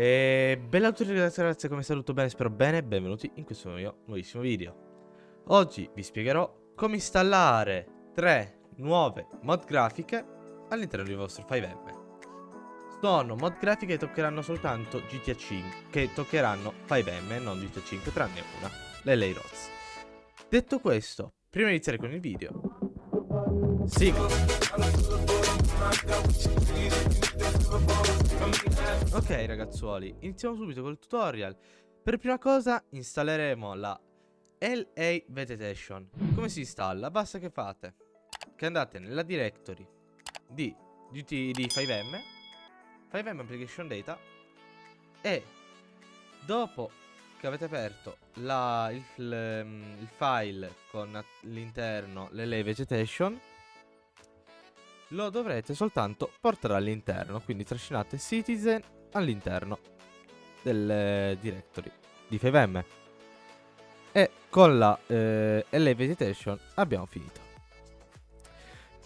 E bella a tutti ragazzi ragazzi, come sta tutto bene? Spero bene, benvenuti in questo mio nuovissimo video. Oggi vi spiegherò come installare tre nuove mod grafiche all'interno del vostro 5M Sono mod grafiche che toccheranno soltanto GTA 5 Che toccheranno 5M, non GTA 5, tranne una, le Lay Rods Detto questo, prima di iniziare con il video Sigla Ragazzuoli, iniziamo subito col tutorial. Per prima cosa installeremo la LA Vegetation. Come si installa? Basta che fate Che andate nella directory di, di, di 5M 5M Application Data E dopo che avete aperto la, il, il, il file con all'interno l'LA Vegetation lo dovrete soltanto portare all'interno, quindi trascinate Citizen all'interno del eh, directory di FiveM. E con la eh, LA Vegetation abbiamo finito.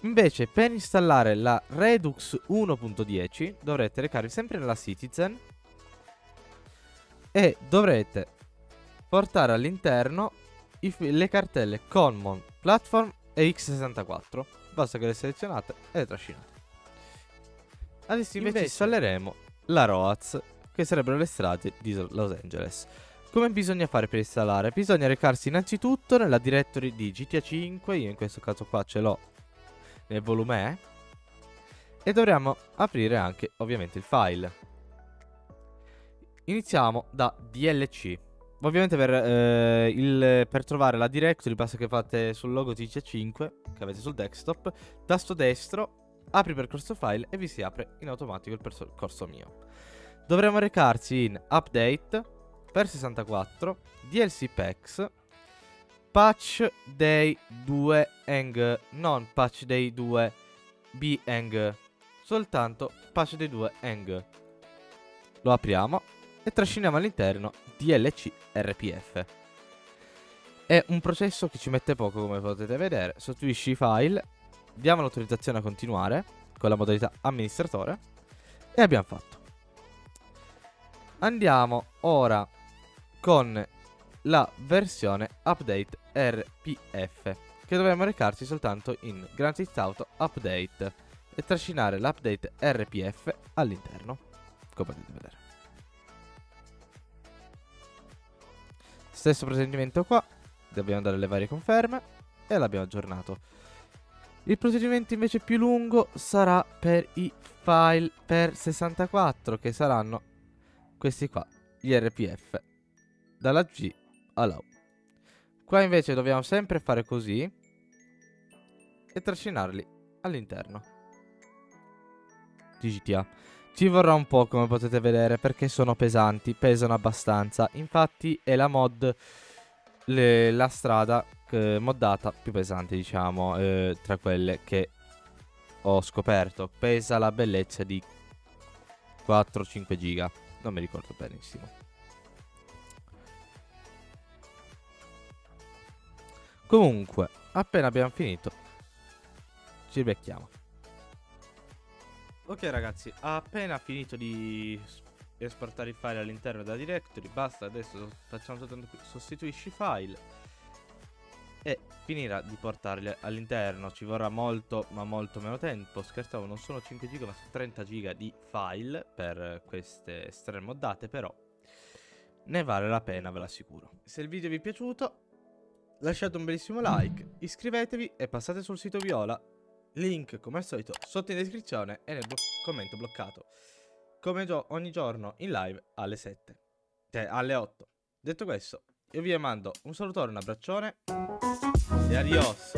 Invece per installare la Redux 1.10 dovrete recarvi sempre nella Citizen e dovrete portare all'interno le cartelle Common, Platform e X64 Basta che le selezionate e le trascinate. Adesso invece, invece installeremo la ROAZ, che sarebbero le strade di Los Angeles. Come bisogna fare per installare? Bisogna recarsi innanzitutto nella directory di GTA 5, io in questo caso qua ce l'ho nel volume E, e dovremo aprire anche ovviamente il file. Iniziamo da DLC. Ovviamente per, eh, il, per, trovare la directory basta che fate sul logo TC5 che avete sul desktop, tasto destro, apri percorso file e vi si apre in automatico il percorso mio. Dovremo recarci in update per 64, DLC packs, patch day 2 eng, non patch day 2 b eng, soltanto patch day 2 eng. Lo apriamo e trasciniamo all'interno DLC RPF. È un processo che ci mette poco come potete vedere, sostituisci i file, diamo l'autorizzazione a continuare con la modalità amministratore e abbiamo fatto. Andiamo ora con la versione update RPF che dovremmo recarci soltanto in Grand Theft Auto Update e trascinare l'update RPF all'interno come potete vedere Stesso procedimento qua, dobbiamo dare le varie conferme e l'abbiamo aggiornato. Il procedimento invece più lungo sarà per i file per 64 che saranno questi qua, gli RPF, dalla G alla U. Qua invece dobbiamo sempre fare così e trascinarli all'interno di GTA. Ci vorrà un po' come potete vedere perché sono pesanti, pesano abbastanza. Infatti è la mod, le, la strada eh, moddata più pesante diciamo eh, tra quelle che ho scoperto. Pesa la bellezza di 4-5 giga, non mi ricordo benissimo. Comunque, appena abbiamo finito, ci becchiamo. Ok ragazzi, appena finito di esportare i file all'interno della directory, basta, adesso facciamo soltanto qui, sostituisci file e finirà di portarli all'interno, ci vorrà molto ma molto meno tempo, scherzavo non sono 5 giga ma sono 30 giga di file per queste estreme moddate però ne vale la pena ve l'assicuro. Se il video vi è piaciuto lasciate un bellissimo like, iscrivetevi e passate sul sito Viola Link come al solito sotto in descrizione e nel commento bloccato. Come gio ogni giorno in live alle 7. Cioè alle 8. Detto questo, io vi mando un salutone, un abbraccione e adios.